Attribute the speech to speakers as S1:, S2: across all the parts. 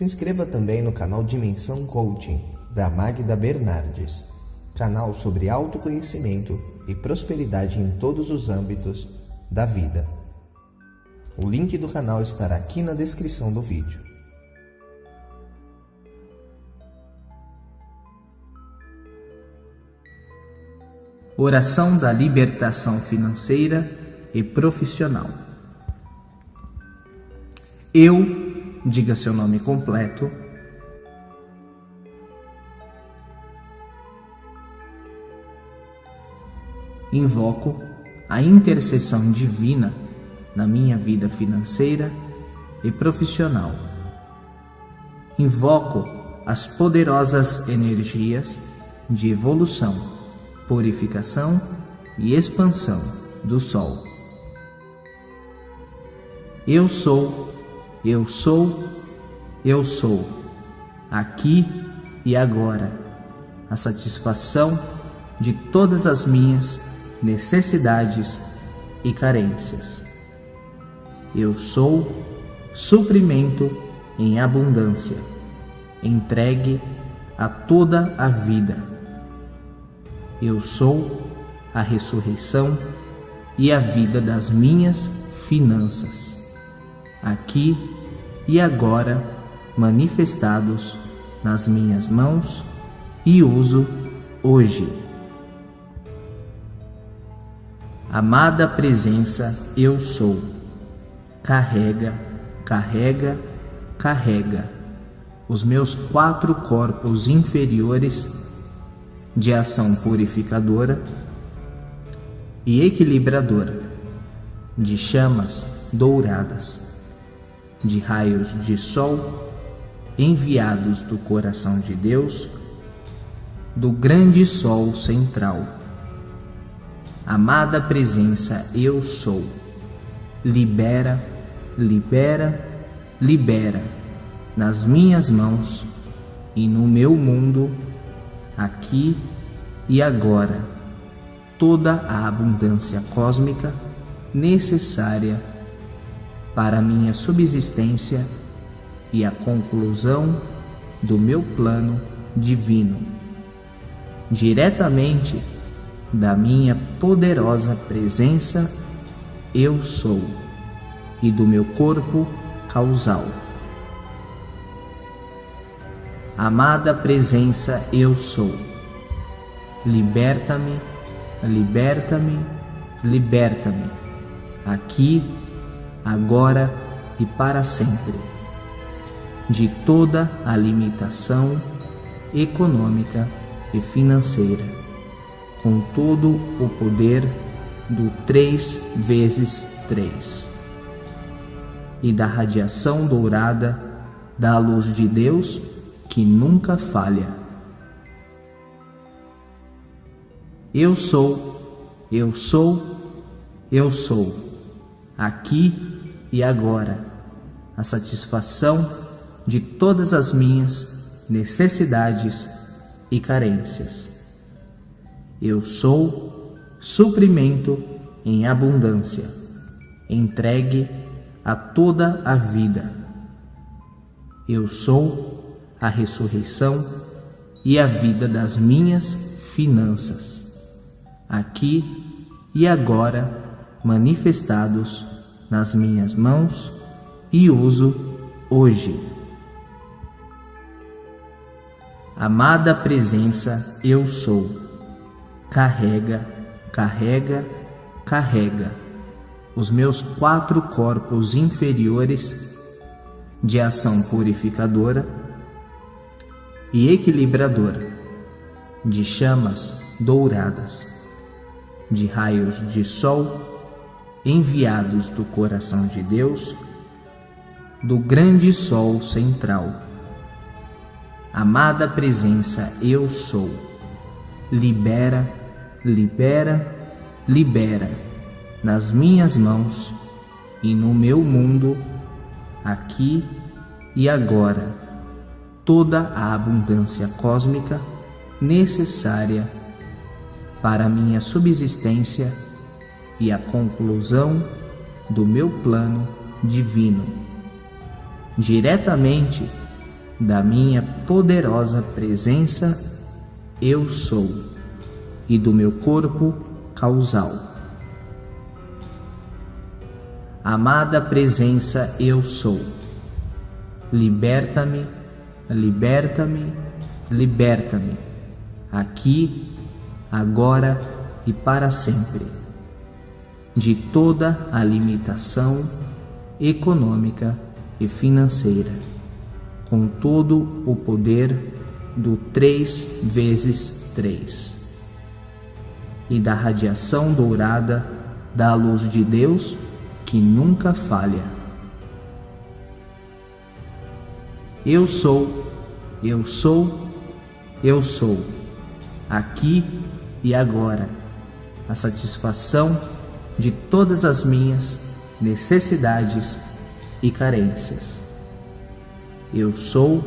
S1: Se inscreva também no canal Dimensão Coaching, da Magda Bernardes, canal sobre autoconhecimento e prosperidade em todos os âmbitos da vida. O link do canal estará aqui na descrição do vídeo.
S2: Oração da libertação financeira e profissional. Eu, diga seu nome completo, invoco a intercessão divina na minha vida financeira e profissional. Invoco as poderosas energias de evolução, purificação e expansão do Sol. Eu sou, eu sou, eu sou, aqui e agora, a satisfação de todas as minhas necessidades e carências. Eu sou suprimento em abundância, entregue a toda a vida. Eu sou a ressurreição e a vida das minhas finanças, aqui e agora manifestados nas minhas mãos e uso hoje. Amada presença, eu sou. Carrega, carrega, carrega os meus quatro corpos inferiores de ação purificadora e equilibradora, de chamas douradas, de raios de sol enviados do coração de Deus, do grande sol central Amada presença, eu sou. Libera, libera, libera nas minhas mãos e no meu mundo, aqui e agora, toda a abundância cósmica necessária para minha subsistência e a conclusão do meu plano divino. Diretamente da minha poderosa presença, eu sou, e do meu corpo causal. Amada presença, eu sou. Liberta-me, liberta-me, liberta-me, aqui, agora e para sempre, de toda a limitação econômica e financeira com todo o poder do 3 vezes 3 e da radiação dourada da luz de Deus que nunca falha. Eu sou, eu sou, eu sou, aqui e agora, a satisfação de todas as minhas necessidades e carências. Eu sou suprimento em abundância, entregue a toda a vida. Eu sou a ressurreição e a vida das minhas finanças, aqui e agora manifestados nas minhas mãos e uso hoje. Amada presença, eu sou carrega, carrega, carrega os meus quatro corpos inferiores de ação purificadora e equilibradora, de chamas douradas, de raios de sol enviados do coração de Deus, do grande sol central. Amada presença, eu sou. Libera libera, libera nas minhas mãos e no meu mundo, aqui e agora, toda a abundância cósmica necessária para minha subsistência e a conclusão do meu plano divino. Diretamente da minha poderosa presença, eu sou, e do meu corpo causal. Amada presença, eu sou. Liberta-me, liberta-me, liberta-me, aqui, agora e para sempre, de toda a limitação econômica e financeira, com todo o poder do 3 vezes 3 e da radiação dourada da luz de Deus que nunca falha. Eu sou, eu sou, eu sou, aqui e agora, a satisfação de todas as minhas necessidades e carências. Eu sou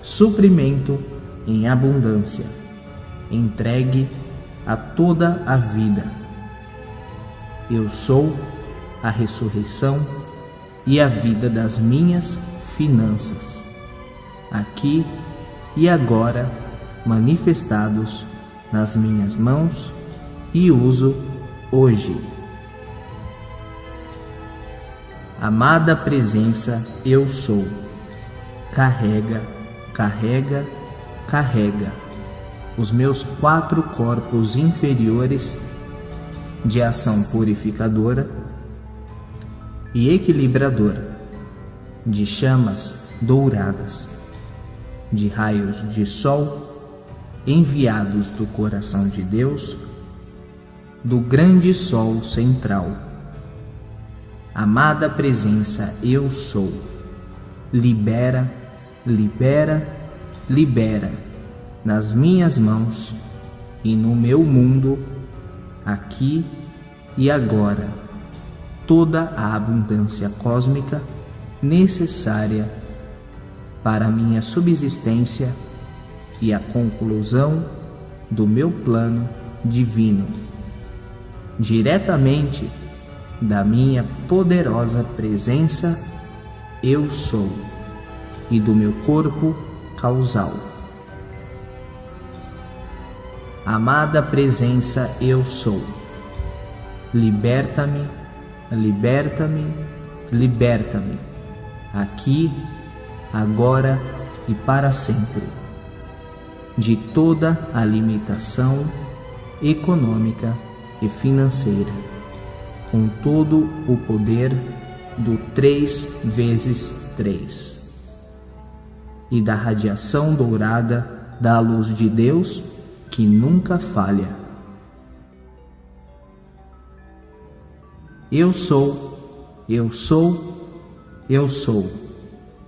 S2: suprimento em abundância, entregue a toda a vida. Eu sou a ressurreição e a vida das minhas finanças, aqui e agora manifestados nas minhas mãos e uso hoje. Amada presença, eu sou. Carrega, carrega, carrega os meus quatro corpos inferiores de ação purificadora e equilibradora, de chamas douradas, de raios de sol enviados do coração de Deus, do grande sol central. Amada presença, eu sou. Libera, libera, libera nas minhas mãos e no meu mundo, aqui e agora toda a abundância cósmica necessária para a minha subsistência e a conclusão do meu plano divino, diretamente da minha poderosa presença, eu sou, e do meu corpo causal. Amada presença, eu sou. Liberta-me liberta-me, liberta-me, aqui, agora e para sempre, de toda a limitação econômica e financeira, com todo o poder do 3 vezes 3 e da radiação dourada da luz de Deus que nunca falha. Eu sou, eu sou, eu sou,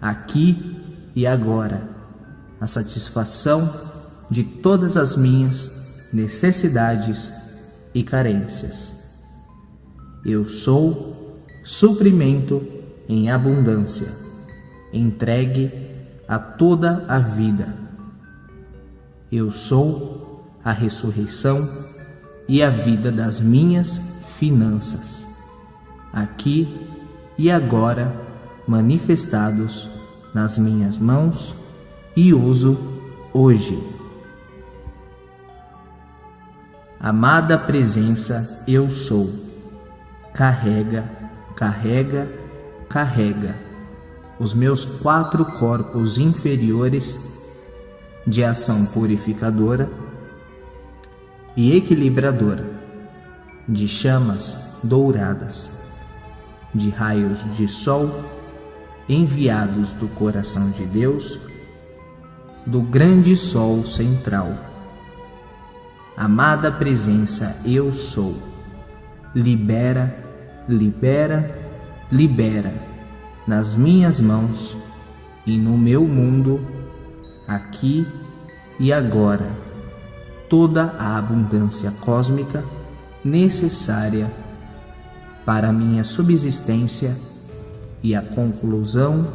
S2: aqui e agora, a satisfação de todas as minhas necessidades e carências. Eu sou suprimento em abundância, entregue a toda a vida. Eu sou a ressurreição e a vida das minhas finanças aqui e agora manifestados nas minhas mãos e uso hoje. Amada presença, eu sou. Carrega, carrega, carrega os meus quatro corpos inferiores de ação purificadora e equilibradora, de chamas douradas de raios de sol enviados do coração de Deus, do grande sol central. Amada presença, eu sou. Libera, libera, libera nas minhas mãos e no meu mundo, aqui e agora, toda a abundância cósmica necessária para minha subsistência e a conclusão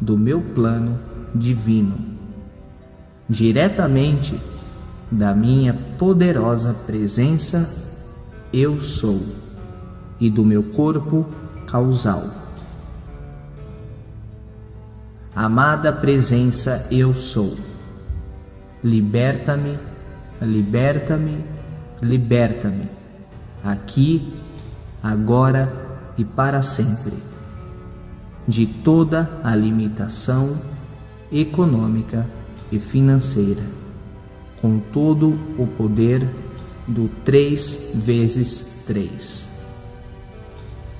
S2: do meu plano divino, diretamente da minha poderosa presença, eu sou, e do meu corpo causal. Amada presença, eu sou. Liberta-me, liberta-me, liberta-me, aqui, agora e para sempre, de toda a limitação econômica e financeira, com todo o poder do 3 vezes 3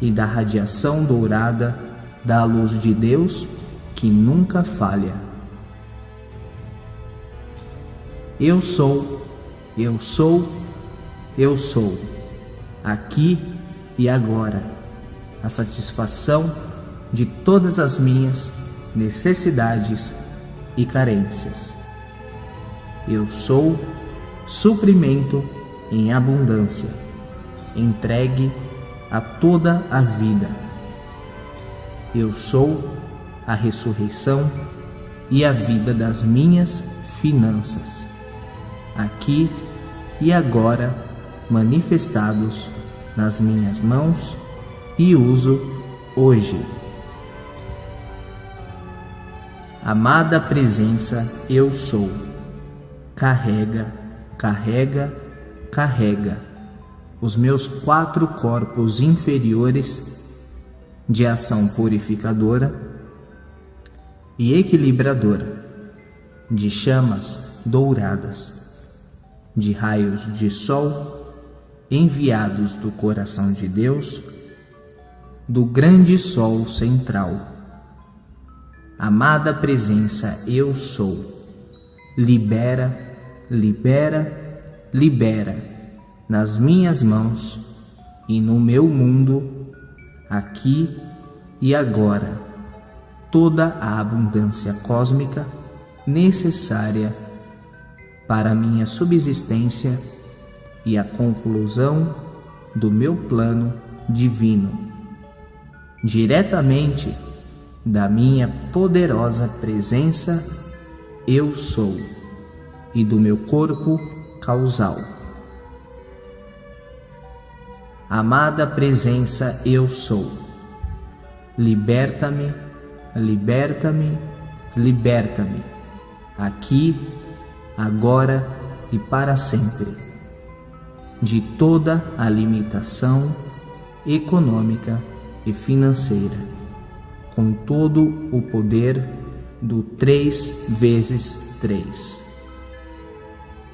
S2: e da radiação dourada da luz de Deus que nunca falha. Eu sou, eu sou, eu sou, aqui e agora, a satisfação de todas as minhas necessidades e carências. Eu sou suprimento em abundância, entregue a toda a vida. Eu sou a ressurreição e a vida das minhas finanças, aqui e agora manifestados nas minhas mãos e uso hoje. Amada presença, eu sou. Carrega, carrega, carrega os meus quatro corpos inferiores de ação purificadora e equilibradora, de chamas douradas, de raios de sol enviados do coração de Deus, do grande sol central Amada presença, eu sou. Libera, libera, libera nas minhas mãos e no meu mundo, aqui e agora, toda a abundância cósmica necessária para minha subsistência e a conclusão do meu plano divino. Diretamente da minha poderosa presença, eu sou, e do meu corpo causal. Amada presença, eu sou. Liberta-me, liberta-me, liberta-me, aqui, agora e para sempre, de toda a limitação econômica e financeira com todo o poder do 3 vezes 3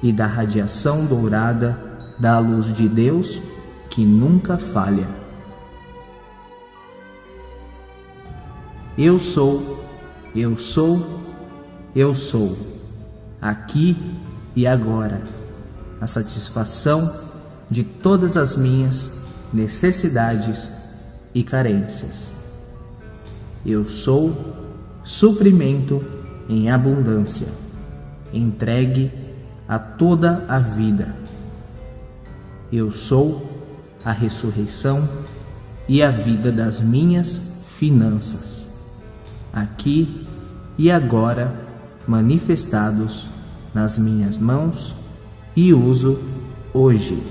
S2: e da radiação dourada da luz de Deus que nunca falha. Eu sou, eu sou, eu sou, aqui e agora, a satisfação de todas as minhas necessidades e carências. Eu sou suprimento em abundância, entregue a toda a vida. Eu sou a ressurreição e a vida das minhas finanças, aqui e agora manifestados nas minhas mãos e uso hoje.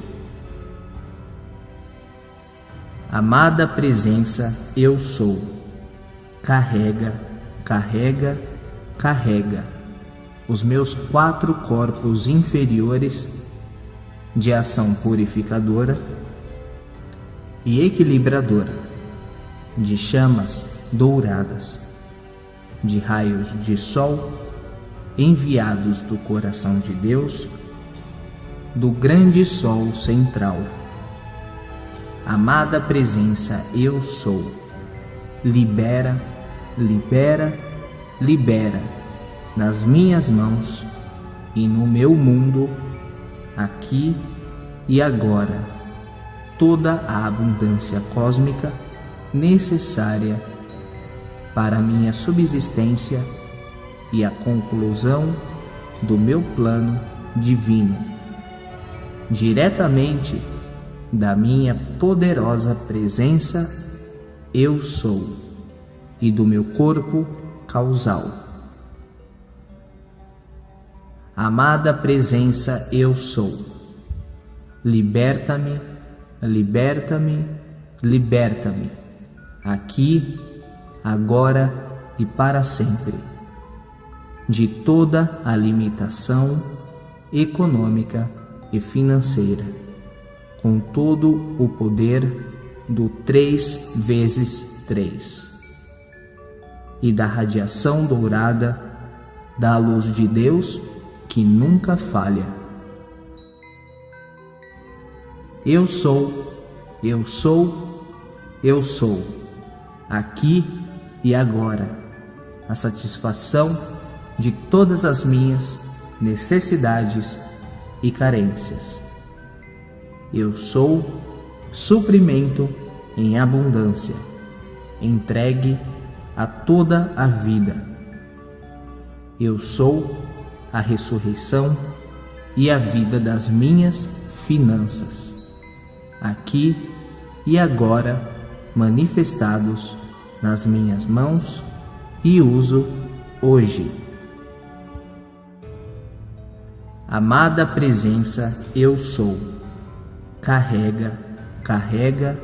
S2: Amada presença, eu sou carrega, carrega, carrega os meus quatro corpos inferiores de ação purificadora e equilibradora, de chamas douradas, de raios de sol enviados do coração de Deus, do grande sol central. Amada presença, eu sou libera, libera, libera nas minhas mãos e no meu mundo, aqui e agora, toda a abundância cósmica necessária para a minha subsistência e a conclusão do meu plano divino, diretamente da minha poderosa presença eu sou, e do meu corpo causal. Amada presença, eu sou. Liberta-me, liberta-me, liberta-me, aqui, agora e para sempre, de toda a limitação econômica e financeira, com todo o poder do três vezes três e da radiação dourada da luz de Deus que nunca falha. Eu sou, eu sou, eu sou, aqui e agora, a satisfação de todas as minhas necessidades e carências. Eu sou suprimento em abundância, entregue a toda a vida. Eu sou a ressurreição e a vida das minhas finanças, aqui e agora manifestados nas minhas mãos e uso hoje. Amada presença, eu sou. Carrega, carrega,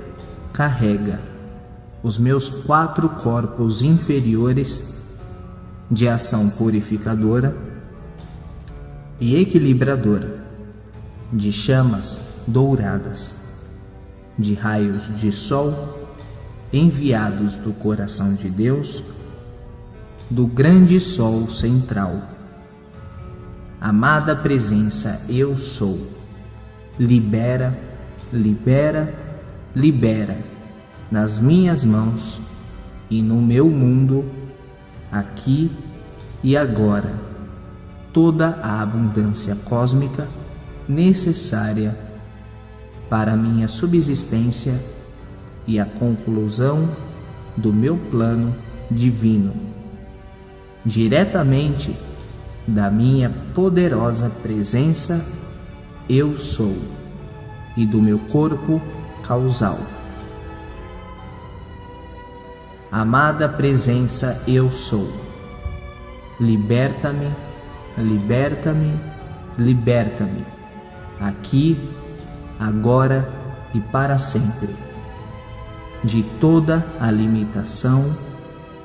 S2: carrega os meus quatro corpos inferiores de ação purificadora e equilibradora, de chamas douradas, de raios de sol enviados do coração de Deus, do grande sol central. Amada presença, eu sou. Libera, libera, libera nas minhas mãos e no meu mundo, aqui e agora, toda a abundância cósmica necessária para minha subsistência e a conclusão do meu plano divino, diretamente da minha poderosa presença, eu sou, e do meu corpo causal. Amada presença, eu sou. Liberta-me, liberta-me, liberta-me, aqui, agora e para sempre de toda a limitação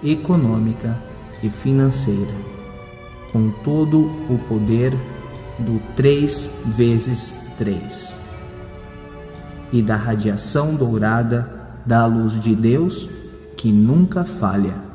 S2: econômica e financeira, com todo o poder do 3 vezes 3 e da radiação dourada da luz de Deus que nunca falha.